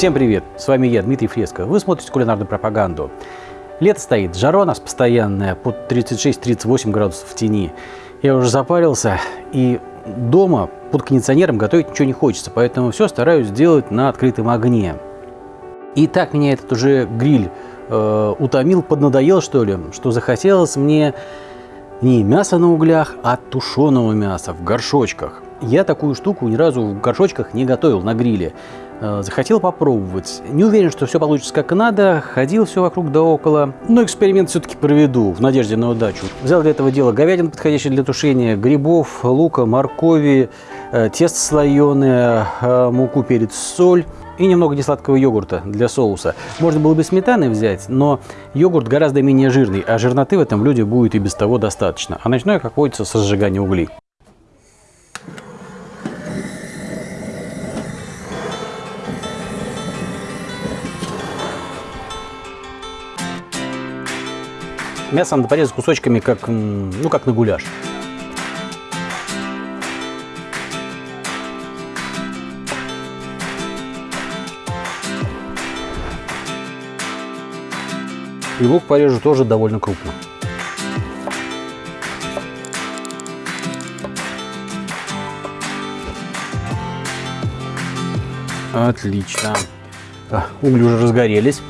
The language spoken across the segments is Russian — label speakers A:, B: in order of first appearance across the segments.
A: Всем привет! С вами я, Дмитрий Фреско. Вы смотрите кулинарную пропаганду. Лето стоит, жара у нас постоянная, под 36-38 градусов в тени. Я уже запарился, и дома под кондиционером готовить ничего не хочется, поэтому все стараюсь сделать на открытом огне. И так меня этот уже гриль э, утомил, поднадоел что ли, что захотелось мне не мяса на углях, а тушеного мяса в горшочках. Я такую штуку ни разу в горшочках не готовил на гриле. Э, захотел попробовать. Не уверен, что все получится как надо. Ходил все вокруг да около. Но эксперимент все-таки проведу в надежде на удачу. Взял для этого дела говядину, подходящую для тушения, грибов, лука, моркови, э, тесто слоеное, э, муку, перец, соль и немного несладкого йогурта для соуса. Можно было бы сметаны взять, но йогурт гораздо менее жирный, а жирноты в этом блюде будет и без того достаточно. А начну я, как водится, со сжигания углей. Мясо надо порезать кусочками, как, ну, как на гуляш. И лук порежу тоже довольно крупно. Отлично. А, угли уже разгорелись.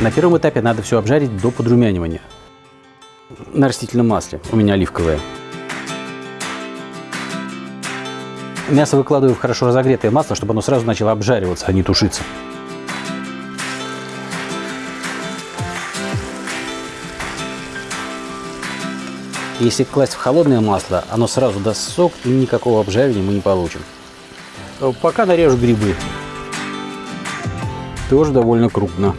A: На первом этапе надо все обжарить до подрумянивания. На растительном масле, у меня оливковое. Мясо выкладываю в хорошо разогретое масло, чтобы оно сразу начало обжариваться, а не тушиться. Если класть в холодное масло, оно сразу даст сок и никакого обжаривания мы не получим. Пока нарежу грибы. Тоже довольно крупно.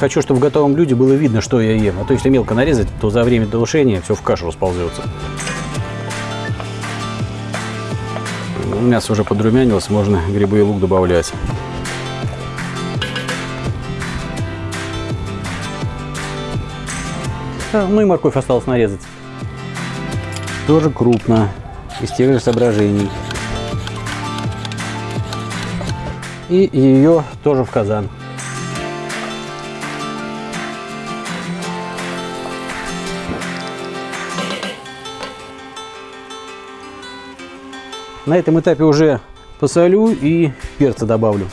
A: Хочу, чтобы в готовом блюде было видно, что я ем. А то если мелко нарезать, то за время тушения все в кашу расползется. Мясо уже подрумянилось, можно грибы и лук добавлять. Ну и морковь осталось нарезать. Тоже крупно, из тех же соображений. И ее тоже в казан. На этом этапе уже посолю и перца добавлю.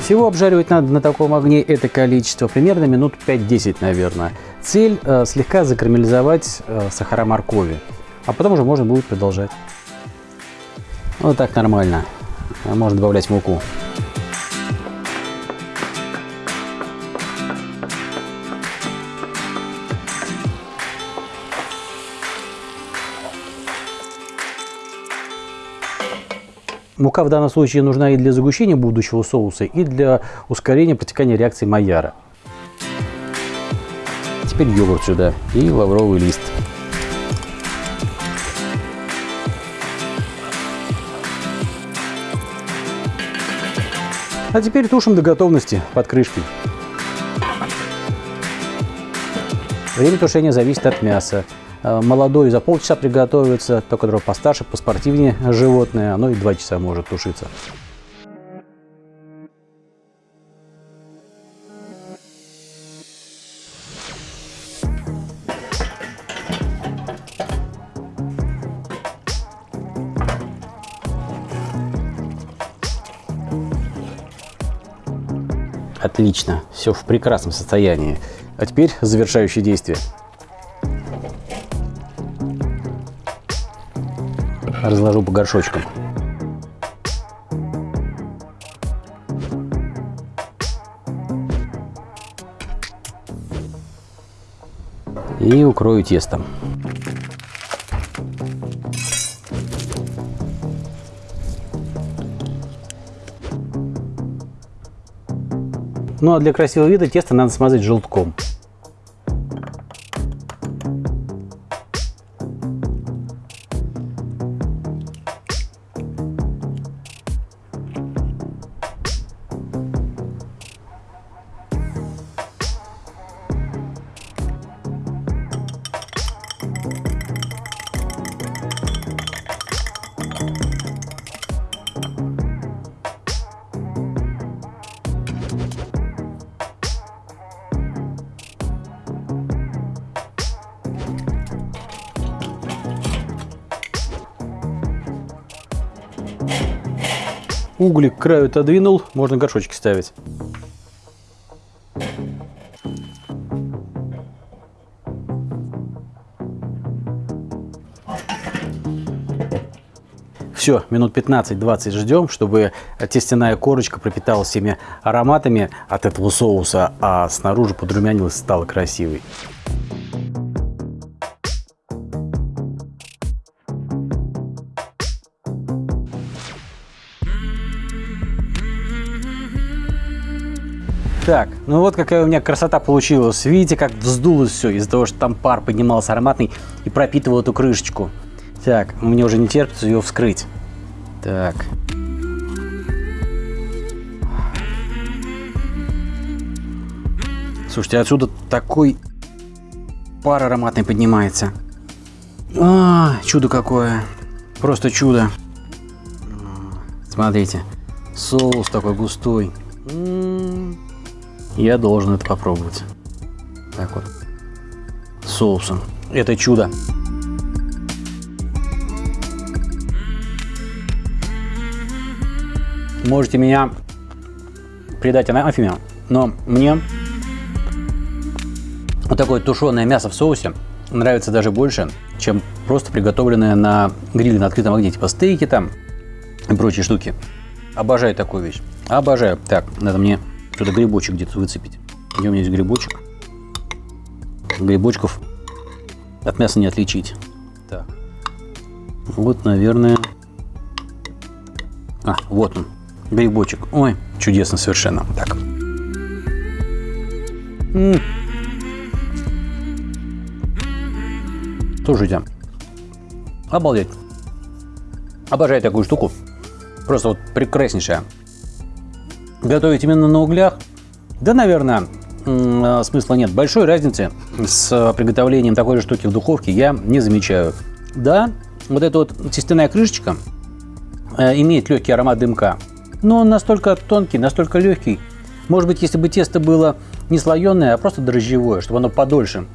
A: Всего обжаривать надо на таком огне это количество примерно минут 5-10, наверное. Цель э, слегка закарамелизовать э, сахара моркови, а потом уже можно будет продолжать. Вот так нормально. Можно добавлять муку. Мука в данном случае нужна и для загущения будущего соуса, и для ускорения протекания реакции Майяра. Теперь йогурт сюда и лавровый лист. А теперь тушим до готовности под крышкой. Время тушения зависит от мяса. Э, молодой за полчаса приготовится, то, которое постарше, поспортивнее животное, оно и два часа может тушиться. Отлично, все в прекрасном состоянии. А теперь завершающее действие. Разложу по горшочкам. И укрою тестом. Ну а для красивого вида тесто надо смазать желтком. Угли к краю отодвинул, можно горшочки ставить. Все, минут 15-20 ждем, чтобы тестяная корочка пропиталась всеми ароматами от этого соуса, а снаружи подрумянилась, стала красивой. Так, ну вот какая у меня красота получилась. Видите, как вздулось все из-за того, что там пар поднимался ароматный и пропитывал эту крышечку. Так, мне уже не терпится ее вскрыть. Так. Слушайте, отсюда такой пар ароматный поднимается. А, чудо какое. Просто чудо. Смотрите, соус такой густой. Я должен это попробовать. Так вот. Соусом. Это чудо. Можете меня предать анафеме, но мне вот такое тушеное мясо в соусе нравится даже больше, чем просто приготовленное на гриле на открытом огне, типа стейки там и прочие штуки. Обожаю такую вещь. Обожаю. Так, надо мне что-то грибочек где-то выцепить. Где у меня есть грибочек? Грибочков от мяса не отличить. Так. Вот, наверное... А, вот он. Грибочек. Ой, чудесно совершенно. Так. М -м. Слушайте. Обалдеть. Обожаю такую штуку. Просто вот прекраснейшая готовить именно на углях, да, наверное, а, смысла нет. Большой разницы с приготовлением такой же штуки в духовке я не замечаю. Да, вот эта вот тестяная крышечка э, имеет легкий аромат дымка, но он настолько тонкий, настолько легкий. Может быть, если бы тесто было не слоеное, а просто дрожжевое, чтобы оно подольше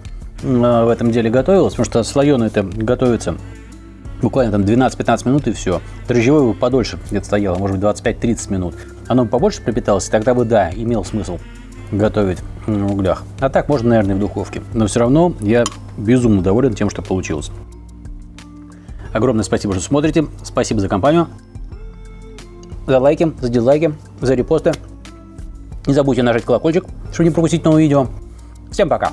A: э, в этом деле готовилось, потому что слоеное это готовится буквально там 12-15 минут и все. Дрожжевое бы подольше где-то стояло, может быть 25-30 минут оно побольше пропиталось, тогда бы, да, имел смысл готовить на углях. А так можно, наверное, в духовке. Но все равно я безумно доволен тем, что получилось. Огромное спасибо, что смотрите. Спасибо за компанию. За лайки, за дизлайки, за репосты. Не забудьте нажать колокольчик, чтобы не пропустить новые видео. Всем пока!